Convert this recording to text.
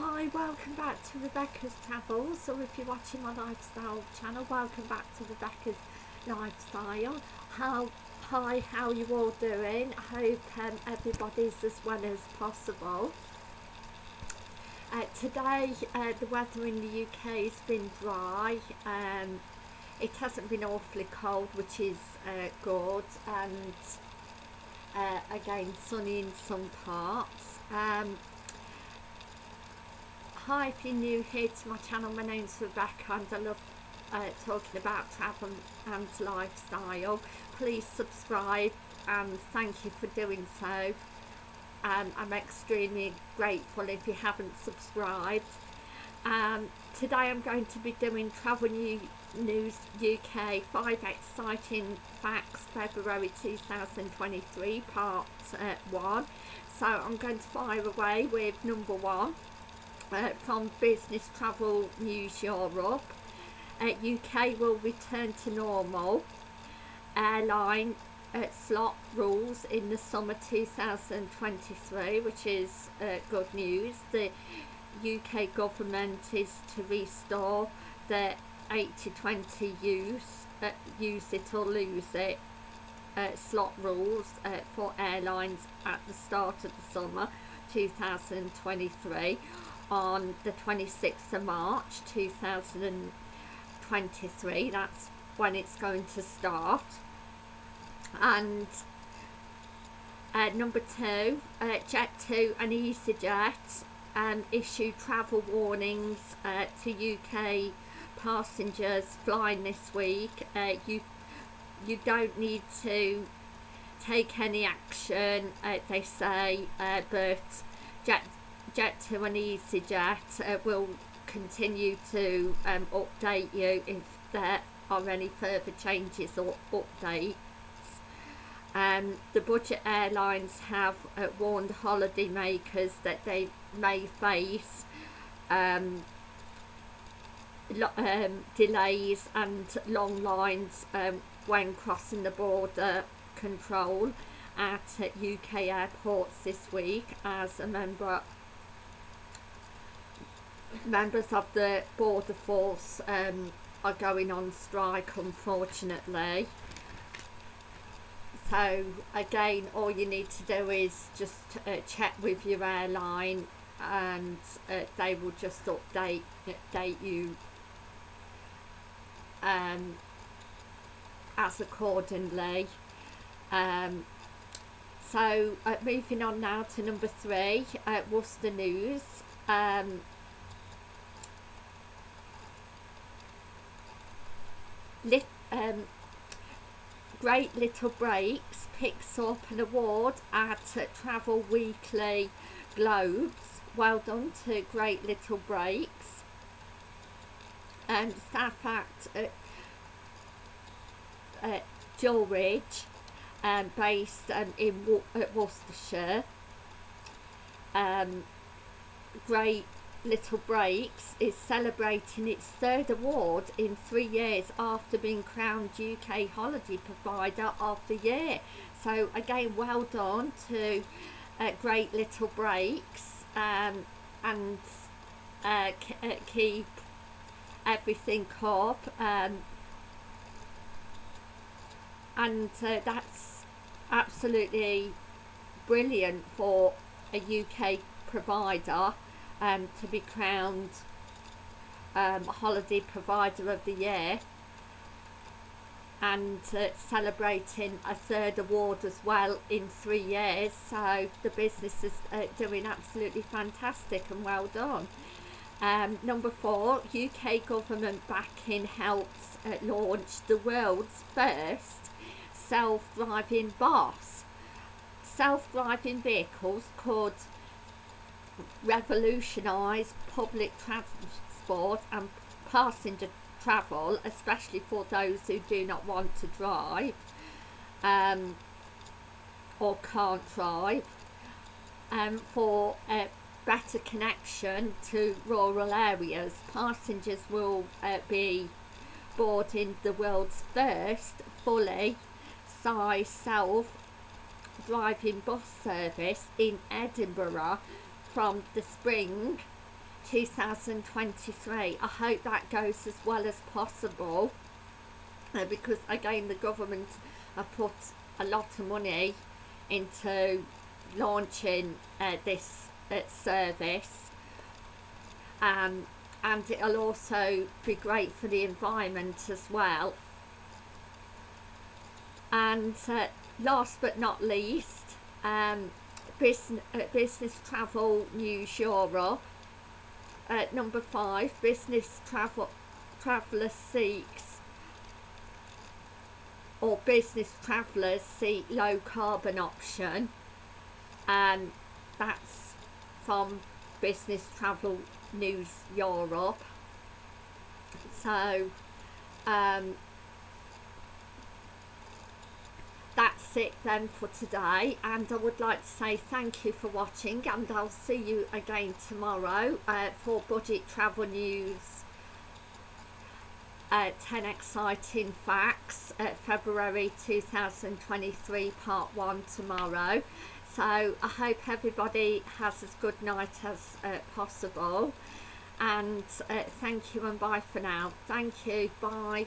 Hi, welcome back to Rebecca's Travels, or if you're watching my lifestyle channel, welcome back to Rebecca's Lifestyle. How, hi, how you all doing? I hope um, everybody's as well as possible. Uh, today, uh, the weather in the UK has been dry. Um, it hasn't been awfully cold, which is uh, good, and uh, again, sunny in some parts. Um, Hi, if you're new here to my channel, my name's Rebecca and I love uh, talking about travel and lifestyle. Please subscribe and thank you for doing so. Um, I'm extremely grateful if you haven't subscribed. Um, today I'm going to be doing Travel New News UK 5 Exciting Facts February 2023 Part uh, 1. So I'm going to fire away with number 1 uh, from Business Travel News Europe. Uh, UK will return to normal airline uh, slot rules in the summer 2023 which is uh, good news. The UK government is to restore the 80-20 use, uh, use it or lose it uh, slot rules uh, for airlines at the start of the summer 2023 on the 26th of March 2023 that's when it's going to start. And uh, number two uh, Jet2 and EasyJet um, issue travel warnings uh, to UK passengers flying this week. Uh, you you don't need to take any action uh, they say uh, but Jet Jet2 and EasyJet uh, will continue to um, update you if there are any further changes or updates. Um, the budget airlines have uh, warned holidaymakers that they may face um, um, delays and long lines um, when crossing the border control at UK airports this week as a member members of the border force um, are going on strike unfortunately. So again all you need to do is just uh, check with your airline and uh, they will just update update you um, as accordingly. Um, so uh, moving on now to number three uh, Worcester News. Um, Um, Great Little Breaks picks up an award at Travel Weekly Globes. Well done to Great Little Breaks. And staff at uh, uh, Droitwich, um, based um, in Wo Worcestershire. Um, Great Little Breaks is celebrating its third award in three years after being crowned UK Holiday Provider of the Year. So again, well done to uh, Great Little Breaks um, and uh, uh, keep everything up. Um, and uh, that's absolutely brilliant for a UK provider um, to be crowned um, Holiday Provider of the Year and uh, celebrating a third award as well in three years. So the business is uh, doing absolutely fantastic and well done. Um, number four UK government backing helps uh, launch the world's first self-driving bus. Self-driving vehicles could revolutionise public transport and passenger travel, especially for those who do not want to drive um, or can't drive, um, for a better connection to rural areas. Passengers will uh, be boarding the world's first fully size self driving bus service in Edinburgh from the spring 2023 I hope that goes as well as possible uh, because again the government have put a lot of money into launching uh, this uh, service. Um, and it'll also be great for the environment as well. And uh, last but not least um, business, uh, business travel news Europe at number five business travel traveller seeks or business travellers seek low carbon option. And that's from business travel news Europe so um, that's it then for today and I would like to say thank you for watching and I'll see you again tomorrow uh, for budget travel news. Uh, 10 exciting facts uh, February 2023 part 1 tomorrow. So I hope everybody has as good night as uh, possible and uh, thank you and bye for now. Thank you. Bye